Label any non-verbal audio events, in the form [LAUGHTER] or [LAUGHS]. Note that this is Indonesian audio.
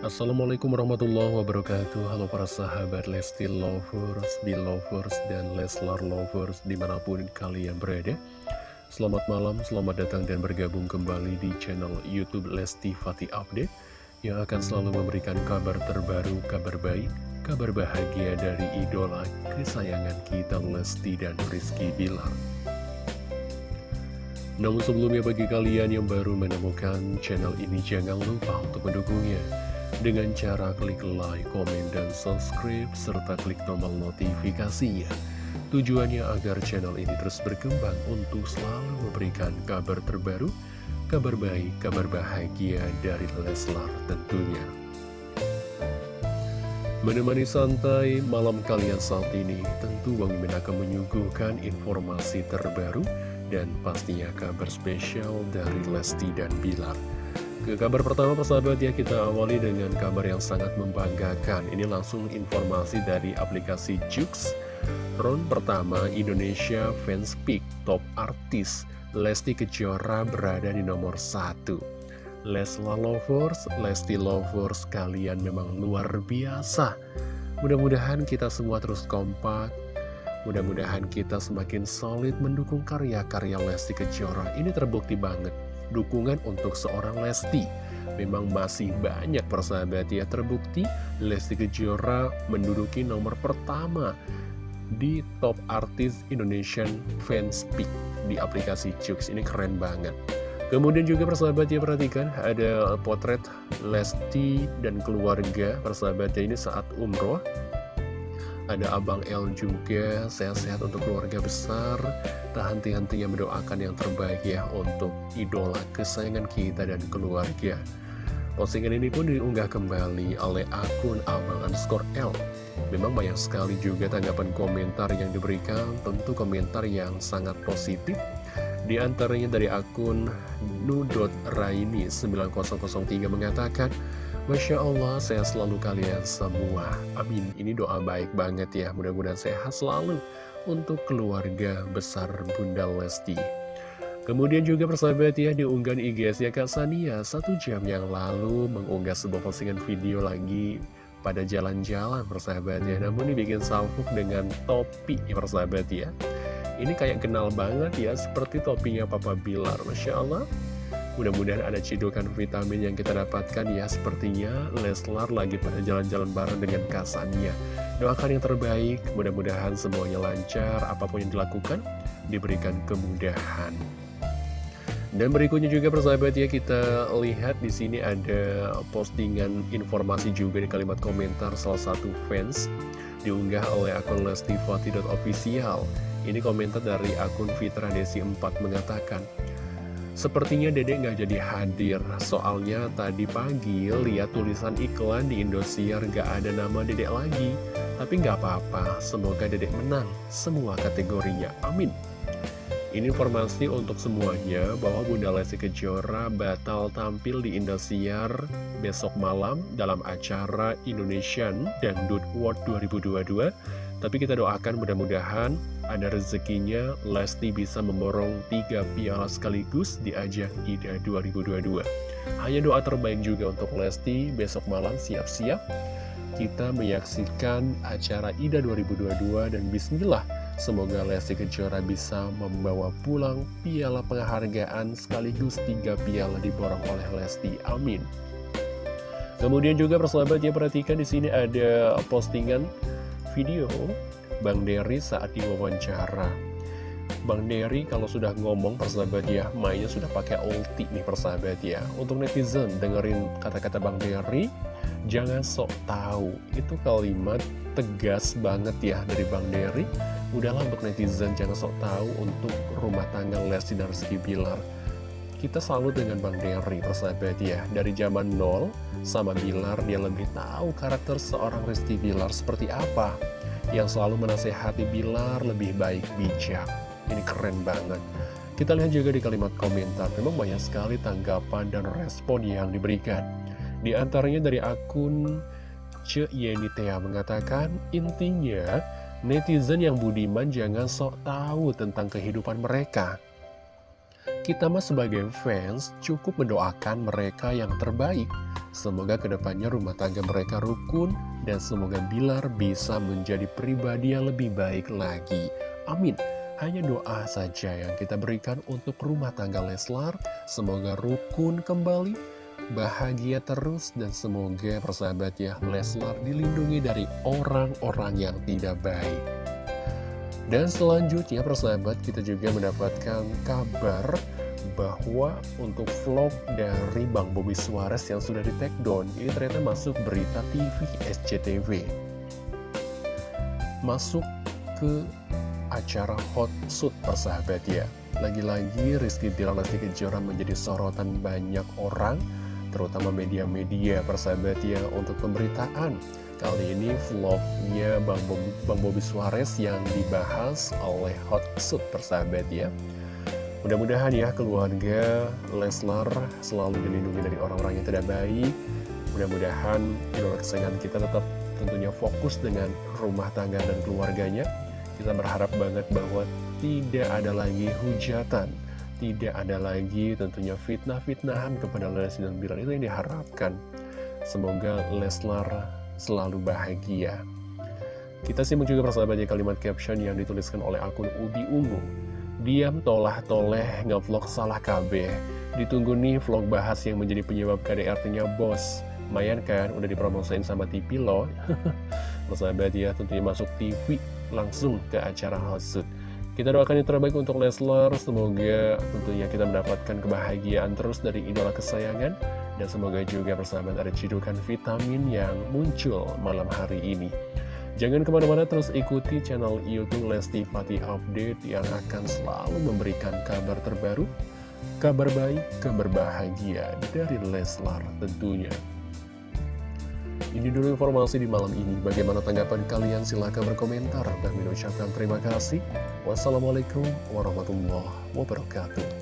Assalamualaikum warahmatullahi wabarakatuh. Halo para sahabat Lesti Lovers, Belovers, dan Leslar Lovers di mana pun kalian berada. Selamat malam, selamat datang dan bergabung kembali di channel Youtube Lesti Fatih Update Yang akan selalu memberikan kabar terbaru, kabar baik, kabar bahagia dari idola kesayangan kita Lesti dan Rizky Bilar. Namun sebelumnya bagi kalian yang baru menemukan channel ini jangan lupa untuk mendukungnya dengan cara klik like, komen, dan subscribe, serta klik tombol notifikasinya. Tujuannya agar channel ini terus berkembang untuk selalu memberikan kabar terbaru, kabar baik, kabar bahagia dari Leslar tentunya. Menemani santai malam kalian saat ini, tentu Bang Mimin akan menyuguhkan informasi terbaru dan pastinya kabar spesial dari Lesti dan Bilar. Ke kabar pertama persahabat ya kita awali dengan kabar yang sangat membanggakan. Ini langsung informasi dari aplikasi Jux. Round pertama Indonesia Fans Pick Top Artis. Lesti Kejora berada di nomor 1 Lesla Lovers, Lesti Lovers kalian memang luar biasa. Mudah-mudahan kita semua terus kompak. Mudah-mudahan kita semakin solid mendukung karya-karya Lesti Kejora. Ini terbukti banget dukungan untuk seorang Lesti. Memang masih banyak persahabat ya terbukti Lesti Kejora menduduki nomor pertama di top artis Indonesian Fans Pick di aplikasi Jux. Ini keren banget. Kemudian juga persahabat ya perhatikan ada potret Lesti dan keluarga persahabat ya ini saat umroh ada Abang L juga, sehat-sehat untuk keluarga besar. Tak henti-hentinya mendoakan yang terbaik ya untuk idola kesayangan kita dan keluarga. Postingan ini pun diunggah kembali oleh akun Abang underscore L. Memang banyak sekali juga tanggapan komentar yang diberikan, tentu komentar yang sangat positif. Di antaranya dari akun nu.raini9003 mengatakan, Masya Allah, sehat selalu kalian semua. Amin. Ini doa baik banget ya. Mudah-mudahan sehat selalu untuk keluarga besar Bunda Lesti. Kemudian juga persahabat ya diunggah di IGS ya Kak Sania Satu jam yang lalu mengunggah sebuah postingan video lagi pada jalan-jalan persahabat ya Namun dibikin salfuk dengan topi persahabat ya Ini kayak kenal banget ya seperti topinya Papa Bilar Masya Allah Mudah-mudahan ada cidukan vitamin yang kita dapatkan ya. Sepertinya Leslar lagi pada jalan-jalan bareng dengan Kasania Doakan yang terbaik, mudah-mudahan semuanya lancar. Apa pun yang dilakukan, diberikan kemudahan. Dan berikutnya juga persahabat ya kita lihat di sini ada postingan informasi juga di kalimat komentar salah satu fans diunggah oleh akun lestifati.official. Ini komentar dari akun Fitra Desi 4 mengatakan, Sepertinya dedek nggak jadi hadir, soalnya tadi pagi lihat tulisan iklan di Indosiar nggak ada nama dedek lagi. Tapi nggak apa-apa, semoga dedek menang semua kategorinya, amin. Ini informasi untuk semuanya bahwa Bunda Lesti Kejora batal tampil di Indosiar besok malam dalam acara Indonesian Dangdut World 2022 tapi kita doakan mudah-mudahan ada rezekinya Lesti bisa memborong tiga piala sekaligus di ajang IDA 2022. Hanya doa terbaik juga untuk Lesti besok malam siap-siap kita menyaksikan acara IDA 2022 dan bismillah semoga Lesti Kejora bisa membawa pulang piala penghargaan sekaligus tiga piala diborong oleh Lesti. Amin. Kemudian juga persahabat ya perhatikan di sini ada postingan video Bang Dery saat diwawancara. Bang Dery kalau sudah ngomong persahabat ya mainnya sudah pakai ulti nih persahabat ya. Untuk netizen dengerin kata-kata Bang Dery jangan sok tahu. Itu kalimat tegas banget ya dari Bang Dery udahlah untuk netizen jangan sok tahu untuk rumah tangga Lesti dan Rizky Bilar kita selalu dengan Bang Dery persahabat ya. Dari zaman nol sama Bilar dia lebih tahu karakter seorang Rizky Bilar seperti apa. Yang selalu menasehati Bilar lebih baik bijak. Ini keren banget. Kita lihat juga di kalimat komentar. Memang banyak sekali tanggapan dan respon yang diberikan. Di antaranya dari akun Ce Yenitea mengatakan Intinya netizen yang budiman jangan sok tahu tentang kehidupan mereka kita mah sebagai fans cukup mendoakan mereka yang terbaik. Semoga ke depannya rumah tangga mereka rukun dan semoga Bilar bisa menjadi pribadi yang lebih baik lagi. Amin. Hanya doa saja yang kita berikan untuk rumah tangga Leslar. Semoga rukun kembali, bahagia terus, dan semoga persahabat ya Leslar dilindungi dari orang-orang yang tidak baik. Dan selanjutnya persahabat kita juga mendapatkan kabar bahwa untuk vlog dari Bang Bobby Suarez yang sudah di take down ini ternyata masuk berita TV SCTV masuk ke acara Hot Suit persahabat ya. Lagi-lagi Rizky Bilar Lesti Kejora menjadi sorotan banyak orang terutama media-media persahabat ya untuk pemberitaan kali ini vlognya Bang Bobby, Bang Bobby Suarez yang dibahas oleh Hot Suit persahabat ya Mudah-mudahan ya keluarga Leslar selalu dilindungi dari orang-orang yang tidak baik. Mudah-mudahan idola kesayangan kita tetap tentunya fokus dengan rumah tangga dan keluarganya. Kita berharap banget bahwa tidak ada lagi hujatan, tidak ada lagi tentunya fitnah-fitnahan kepada Leslie dan Bilar itu yang diharapkan. Semoga Leslar selalu bahagia. Kita simak juga persahabatnya kalimat caption yang dituliskan oleh akun Ubi Ungu. Diam tolah-toleh ngevlog salah KB Ditunggu nih vlog bahas yang menjadi penyebab KDRT-nya bos Mayan kan, udah dipromosain sama TV loh [LAUGHS] Persahabat ya, tentunya masuk TV langsung ke acara Hosut Kita doakan yang terbaik untuk Leslar Semoga tentunya kita mendapatkan kebahagiaan terus dari idola kesayangan Dan semoga juga persahabat ada cidukan vitamin yang muncul malam hari ini Jangan ke mana-mana terus ikuti channel Youtube Lesti Fatih Update yang akan selalu memberikan kabar terbaru, kabar baik, kabar bahagia dari Leslar tentunya. Ini dulu informasi di malam ini. Bagaimana tanggapan kalian? Silahkan berkomentar. Dan mengucapkan terima kasih. Wassalamualaikum warahmatullahi wabarakatuh.